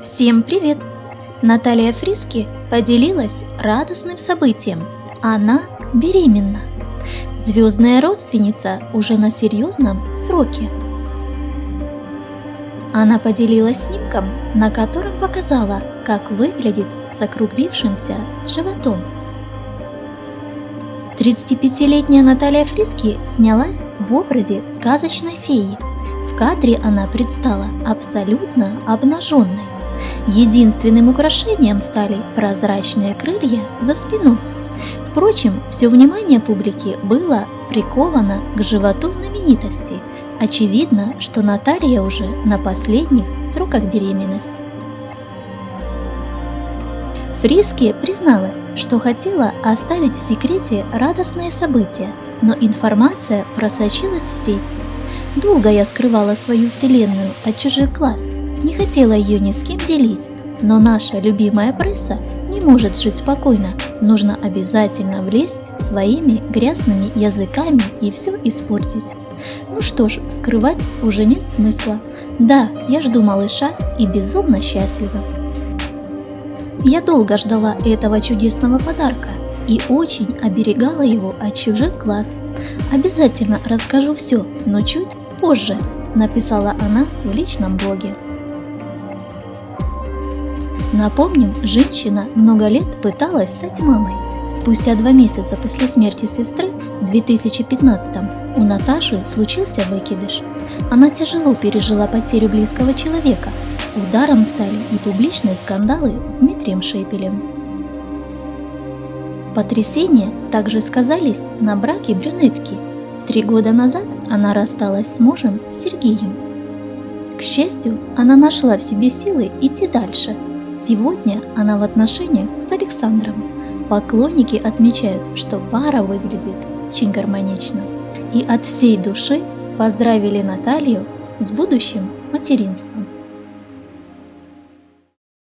Всем привет! Наталья Фриски поделилась радостным событием. Она беременна. Звездная родственница уже на серьезном сроке. Она поделилась снимком, на котором показала, как выглядит с округлившимся животом. 35-летняя Наталья Фриски снялась в образе сказочной феи. В кадре она предстала абсолютно обнаженной. Единственным украшением стали прозрачные крылья за спиной. Впрочем, все внимание публики было приковано к животу знаменитости. Очевидно, что Наталья уже на последних сроках беременности. Фриски призналась, что хотела оставить в секрете радостное событие, но информация просочилась в сеть. Долго я скрывала свою вселенную от чужих глаз, не хотела ее ни с кем делить, но наша любимая пресса не может жить спокойно, нужно обязательно влезть своими грязными языками и все испортить. Ну что ж, скрывать уже нет смысла. Да, я жду малыша и безумно счастлива. Я долго ждала этого чудесного подарка и очень оберегала его от чужих глаз. Обязательно расскажу все, но чуть позже, написала она в личном блоге. Напомним, женщина много лет пыталась стать мамой. Спустя два месяца после смерти сестры в 2015 у Наташи случился выкидыш. Она тяжело пережила потерю близкого человека. Ударом стали и публичные скандалы с Дмитрием Шепелем. Потрясения также сказались на браке брюнетки. Три года назад она рассталась с мужем Сергеем. К счастью, она нашла в себе силы идти дальше – Сегодня она в отношениях с Александром. Поклонники отмечают, что пара выглядит очень гармонично. И от всей души поздравили Наталью с будущим материнством.